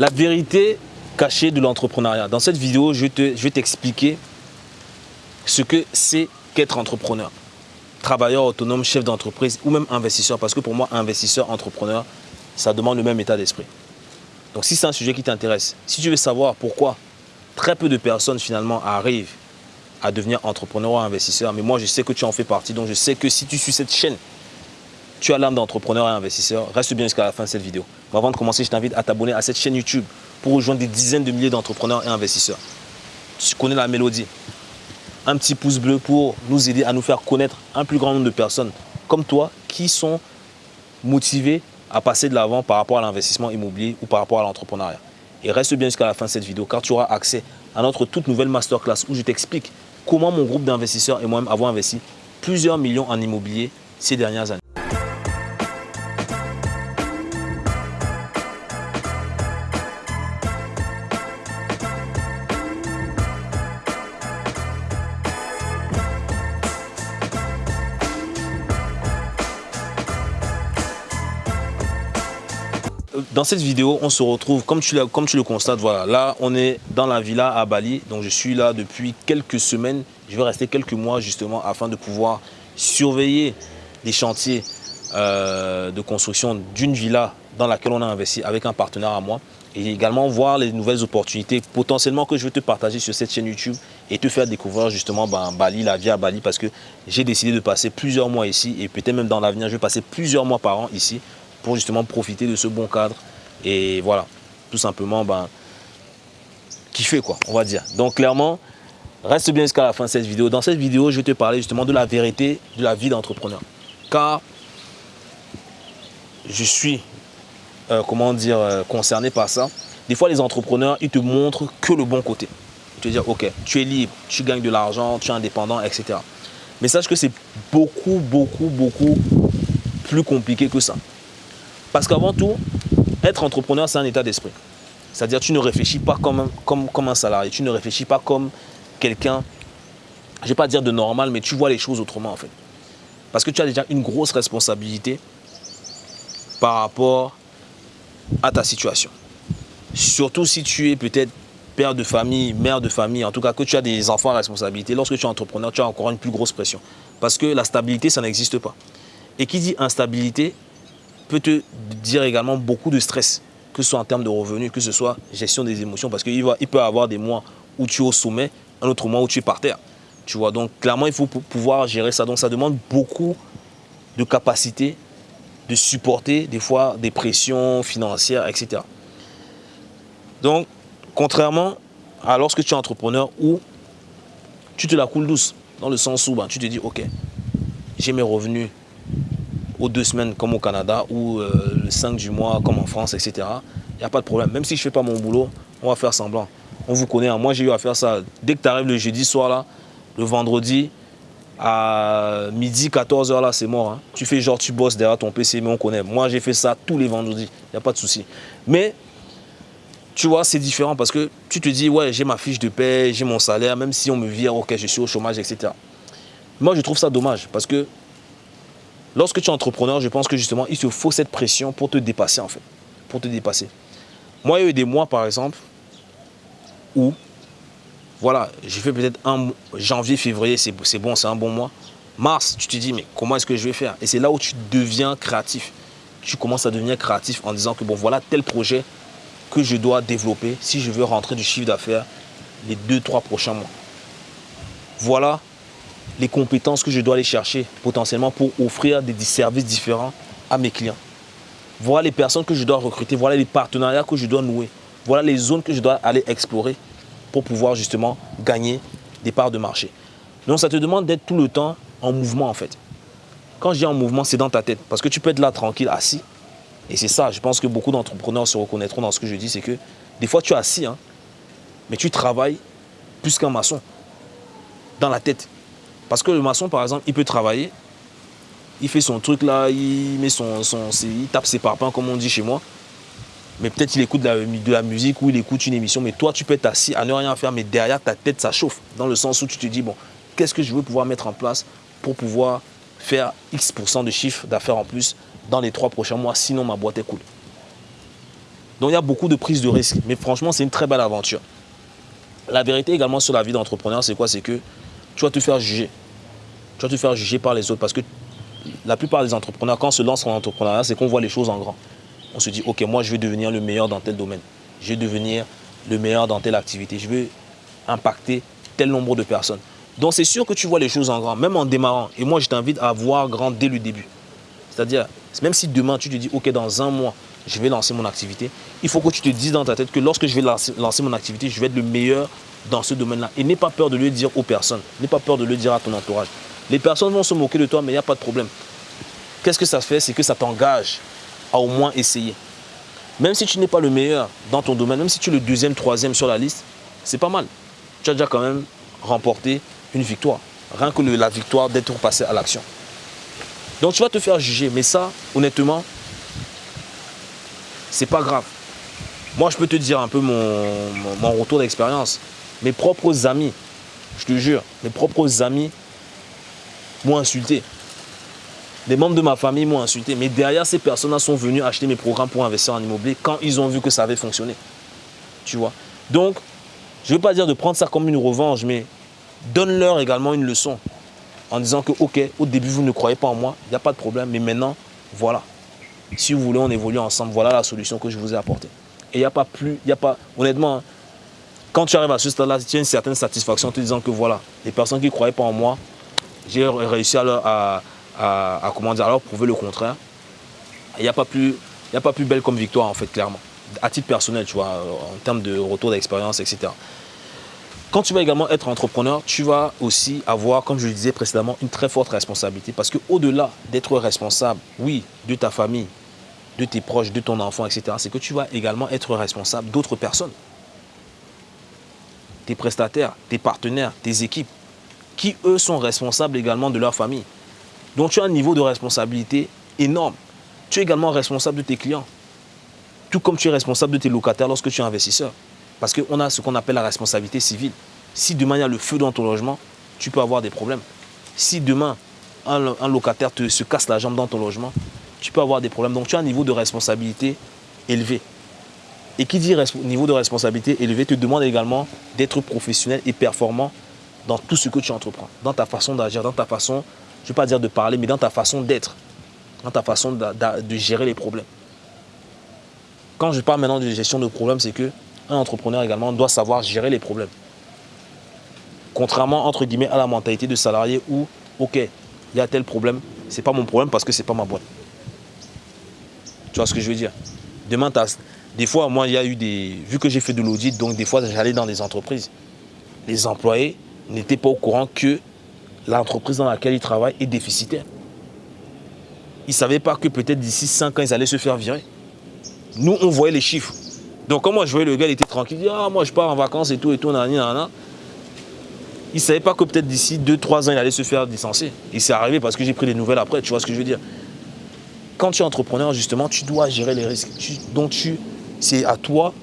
La vérité cachée de l'entrepreneuriat. Dans cette vidéo, je, te, je vais t'expliquer ce que c'est qu'être entrepreneur. Travailleur autonome, chef d'entreprise ou même investisseur. Parce que pour moi, investisseur, entrepreneur, ça demande le même état d'esprit. Donc si c'est un sujet qui t'intéresse, si tu veux savoir pourquoi très peu de personnes finalement arrivent à devenir entrepreneur ou investisseur, mais moi je sais que tu en fais partie, donc je sais que si tu suis cette chaîne, tu as l'âme d'entrepreneur et investisseur, reste bien jusqu'à la fin de cette vidéo. Mais avant de commencer, je t'invite à t'abonner à cette chaîne YouTube pour rejoindre des dizaines de milliers d'entrepreneurs et investisseurs. Tu connais la mélodie. Un petit pouce bleu pour nous aider à nous faire connaître un plus grand nombre de personnes comme toi qui sont motivées à passer de l'avant par rapport à l'investissement immobilier ou par rapport à l'entrepreneuriat. Et reste bien jusqu'à la fin de cette vidéo car tu auras accès à notre toute nouvelle masterclass où je t'explique comment mon groupe d'investisseurs et moi-même avons investi plusieurs millions en immobilier ces dernières années. Dans cette vidéo, on se retrouve, comme tu, le constates, voilà, là, on est dans la villa à Bali. Donc, je suis là depuis quelques semaines. Je vais rester quelques mois, justement, afin de pouvoir surveiller les chantiers euh, de construction d'une villa dans laquelle on a investi avec un partenaire à moi. Et également voir les nouvelles opportunités potentiellement que je vais te partager sur cette chaîne YouTube et te faire découvrir justement ben, Bali, la vie à Bali parce que j'ai décidé de passer plusieurs mois ici et peut-être même dans l'avenir, je vais passer plusieurs mois par an ici pour justement profiter de ce bon cadre et voilà, tout simplement ben, kiffer quoi, on va dire. Donc clairement, reste bien jusqu'à la fin de cette vidéo. Dans cette vidéo, je vais te parler justement de la vérité de la vie d'entrepreneur. Car je suis, euh, comment dire, euh, concerné par ça. Des fois, les entrepreneurs, ils te montrent que le bon côté. Tu veux dire, ok, tu es libre, tu gagnes de l'argent, tu es indépendant, etc. Mais sache que c'est beaucoup, beaucoup, beaucoup plus compliqué que ça. Parce qu'avant tout, être entrepreneur, c'est un état d'esprit. C'est-à-dire tu ne réfléchis pas comme, comme, comme un salarié, tu ne réfléchis pas comme quelqu'un, je ne vais pas dire de normal, mais tu vois les choses autrement en fait. Parce que tu as déjà une grosse responsabilité par rapport à ta situation. Surtout si tu es peut-être père de famille, mère de famille, en tout cas que tu as des enfants à responsabilité, lorsque tu es entrepreneur, tu as encore une plus grosse pression. Parce que la stabilité, ça n'existe pas. Et qui dit instabilité, peut te dire également beaucoup de stress, que ce soit en termes de revenus, que ce soit gestion des émotions, parce qu'il il peut avoir des mois où tu es au sommet, un autre mois où tu es par terre. Tu vois, donc clairement, il faut pouvoir gérer ça. Donc ça demande beaucoup de capacité de supporter des fois des pressions financières, etc. Donc, contrairement à lorsque tu es entrepreneur où tu te la coules douce, dans le sens où ben, tu te dis, ok, j'ai mes revenus deux semaines comme au Canada ou euh, le 5 du mois comme en France, etc. Il n'y a pas de problème. Même si je ne fais pas mon boulot, on va faire semblant. On vous connaît. Hein. Moi, j'ai eu à faire ça. Dès que tu arrives le jeudi soir, là, le vendredi, à midi, 14h, là, c'est mort. Hein. Tu fais genre, tu bosses derrière ton PC, mais on connaît. Moi, j'ai fait ça tous les vendredis. Il n'y a pas de souci. Mais, tu vois, c'est différent parce que tu te dis, ouais, j'ai ma fiche de paie, j'ai mon salaire, même si on me vire, ok, je suis au chômage, etc. Moi, je trouve ça dommage parce que Lorsque tu es entrepreneur, je pense que justement, il te faut cette pression pour te dépasser en fait. Pour te dépasser. Moi, il y a eu des mois par exemple où, voilà, j'ai fait peut-être un janvier, février, c'est bon, c'est un bon mois. Mars, tu te dis, mais comment est-ce que je vais faire? Et c'est là où tu deviens créatif. Tu commences à devenir créatif en disant que bon, voilà tel projet que je dois développer si je veux rentrer du chiffre d'affaires les deux, trois prochains mois. Voilà les compétences que je dois aller chercher potentiellement pour offrir des services différents à mes clients. Voilà les personnes que je dois recruter, voilà les partenariats que je dois nouer, voilà les zones que je dois aller explorer pour pouvoir justement gagner des parts de marché. Donc ça te demande d'être tout le temps en mouvement en fait. Quand je dis en mouvement, c'est dans ta tête parce que tu peux être là tranquille, assis. Et c'est ça, je pense que beaucoup d'entrepreneurs se reconnaîtront dans ce que je dis, c'est que des fois tu es assis, hein, mais tu travailles plus qu'un maçon dans la tête. Parce que le maçon, par exemple, il peut travailler, il fait son truc là, il, met son, son, il tape ses parpaings, comme on dit chez moi. Mais peut-être il écoute de la, de la, musique ou il écoute une émission. Mais toi, tu peux être assis à ne rien faire, mais derrière ta tête, ça chauffe. Dans le sens où tu te dis, bon, qu'est-ce que je veux pouvoir mettre en place pour pouvoir faire X% de chiffre d'affaires en plus dans les trois prochains mois, sinon ma boîte est cool. Donc il y a beaucoup de prise de risque. Mais franchement, c'est une très belle aventure. La vérité également sur la vie d'entrepreneur, c'est quoi? C'est que tu vas te faire juger. Tu vas te faire juger par les autres parce que la plupart des entrepreneurs, quand on se lance en entrepreneuriat, c'est qu'on voit les choses en grand. On se dit, ok, moi je vais devenir le meilleur dans tel domaine. Je vais devenir le meilleur dans telle activité. Je vais impacter tel nombre de personnes. Donc c'est sûr que tu vois les choses en grand, même en démarrant. Et moi, je t'invite à voir grand dès le début. C'est-à-dire, même si demain tu te dis, ok, dans un mois, je vais lancer mon activité, il faut que tu te dises dans ta tête que lorsque je vais lancer, mon activité, je vais être le meilleur dans ce domaine-là. Et n'aie pas peur de le dire aux personnes. N'aie pas peur de le dire à ton entourage. Les personnes vont se moquer de toi, mais il n'y a pas de problème. Qu'est-ce que ça fait? C'est que ça t'engage à au moins essayer. Même si tu n'es pas le meilleur dans ton domaine, même si tu es le deuxième, troisième sur la liste, c'est pas mal. Tu as déjà quand même remporté une victoire. Rien que la victoire d'être passé à l'action. Donc tu vas te faire juger. Mais ça, honnêtement, c'est pas grave. Moi, je peux te dire un peu mon, mon retour d'expérience. Mes propres amis, je te jure, mes propres amis m'ont insulté. Les membres de ma famille m'ont insulté. Mais derrière, ces personnes-là sont venues acheter mes programmes pour investir en immobilier quand ils ont vu que ça avait fonctionné. Tu vois? Donc, je ne veux pas dire de prendre ça comme une revanche, mais donne-leur également une leçon en disant que, ok, au début, vous ne croyez pas en moi, il n'y a pas de problème, mais maintenant, voilà. Si vous voulez, on évolue ensemble. Voilà la solution que je vous ai apportée. Et il n'y a pas plus, a pas, honnêtement, hein, quand tu arrives à ce stade-là, tu as une certaine satisfaction en te disant que voilà, les personnes qui ne croyaient pas en moi, j'ai réussi à leur, à, comment dire, prouver le contraire. Il n'y a, pas plus, a pas plus belle comme victoire, en fait, clairement. À titre personnel, tu vois, en termes de retour d'expérience, etc. Quand tu vas également être entrepreneur, tu vas aussi avoir, comme je le disais précédemment, une très forte responsabilité. Parce qu'au-delà d'être responsable, oui, de ta famille, de tes proches, de ton enfant, etc., c'est que tu vas également être responsable d'autres personnes. Tes prestataires, tes partenaires, tes équipes, qui eux sont responsables également de leur famille. Donc tu as un niveau de responsabilité énorme. Tu es également responsable de tes clients. Tout comme tu es responsable de tes locataires lorsque tu es investisseur. Parce qu'on a ce qu'on appelle la responsabilité civile. Si demain il y a le feu dans ton logement, tu peux avoir des problèmes. Si demain un, locataire te, se casse la jambe dans ton logement, tu peux avoir des problèmes. Donc tu as un niveau de responsabilité élevé. Et qui dit niveau de responsabilité élevé te demande également d'être professionnel et performant dans tout ce que tu entreprends, dans ta façon d'agir, dans ta façon je ne vais pas dire de parler, mais dans ta façon d'être, dans ta façon de, gérer les problèmes. Quand je parle maintenant de gestion de problèmes, c'est qu'un entrepreneur également doit savoir gérer les problèmes. Contrairement, entre guillemets, à la mentalité de salarié où, ok, il y a tel problème, ce n'est pas mon problème parce que ce n'est pas ma boîte. Tu vois ce que je veux dire? Demain, des fois, moi, il y a eu des... Vu que j'ai fait de l'audit, donc des fois, j'allais dans des entreprises. Les employés n'étaient pas au courant que l'entreprise dans laquelle ils travaillent est déficitaire. Ils ne savaient pas que peut-être d'ici 5 ans, ils allaient se faire virer. Nous, on voyait les chiffres. Donc, quand moi, je voyais le gars, il était tranquille. Il dit, ah, moi, je pars en vacances et tout, et tout, nanani, nanana. Il ne savait pas que peut-être d'ici 2-3 ans, il allait se faire licencier. Et c'est arrivé parce que j'ai pris des nouvelles après, tu vois ce que je veux dire. Quand tu es entrepreneur, justement, tu dois gérer les risques. donc, c'est à toi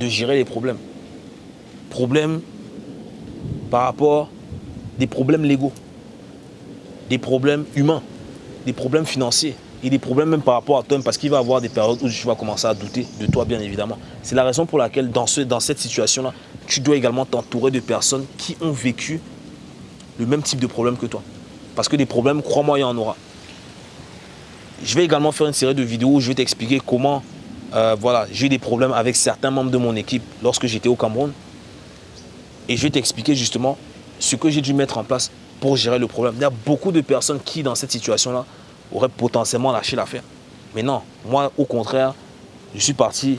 de gérer les problèmes. Problèmes par rapport des problèmes légaux, des problèmes humains, des problèmes financiers et des problèmes même par rapport à toi, parce qu'il va y avoir des périodes où tu vas commencer à douter de toi, bien évidemment. C'est la raison pour laquelle, dans, ce, dans cette situation-là, tu dois également t'entourer de personnes qui ont vécu le même type de problème que toi. Parce que des problèmes, crois-moi, il y en aura. Je vais également faire une série de vidéos où je vais t'expliquer comment euh, voilà, j'ai eu des problèmes avec certains membres de mon équipe lorsque j'étais au Cameroun. Et je vais t'expliquer justement ce que j'ai dû mettre en place pour gérer le problème. Il y a beaucoup de personnes qui, dans cette situation-là, auraient potentiellement lâché l'affaire. Mais non, moi, au contraire, je suis parti,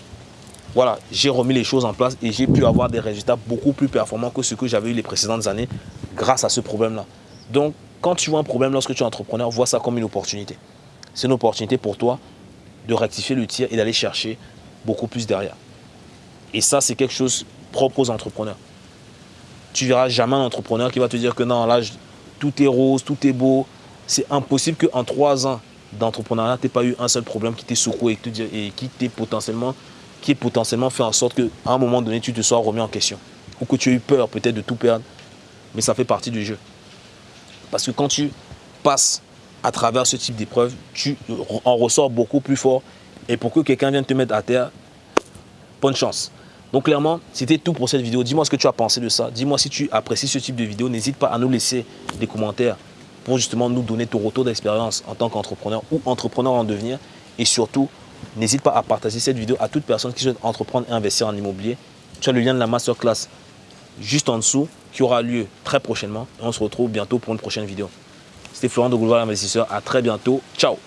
voilà, j'ai remis les choses en place et j'ai pu avoir des résultats beaucoup plus performants que ce que j'avais eu les précédentes années grâce à ce problème-là. Donc, quand tu vois un problème lorsque tu es entrepreneur, vois ça comme une opportunité. C'est une opportunité pour toi de rectifier le tir et d'aller chercher beaucoup plus derrière. Et ça, c'est quelque chose propre aux entrepreneurs tu verras jamais un entrepreneur qui va te dire que non, là, tout est rose, tout est beau. C'est impossible qu'en trois ans d'entrepreneuriat, tu n'aies pas eu un seul problème qui t'ait secoué et, qui t'ait potentiellement, potentiellement fait en sorte qu'à un moment donné, tu te sois remis en question. Ou que tu aies eu peur peut-être de tout perdre. Mais ça fait partie du jeu. Parce que quand tu passes à travers ce type d'épreuve, tu en ressors beaucoup plus fort. Et pour que quelqu'un vienne te mettre à terre, bonne chance. Donc clairement, c'était tout pour cette vidéo. Dis-moi ce que tu as pensé de ça. Dis-moi si tu apprécies ce type de vidéo. N'hésite pas à nous laisser des commentaires pour justement nous donner ton retour d'expérience en tant qu'entrepreneur ou entrepreneur en devenir. Et surtout, n'hésite pas à partager cette vidéo à toute personne qui souhaite entreprendre et investir en immobilier. Tu as le lien de la masterclass juste en dessous qui aura lieu très prochainement. Et on se retrouve bientôt pour une prochaine vidéo. C'était Florent de Boulevard Investisseur. À très bientôt. Ciao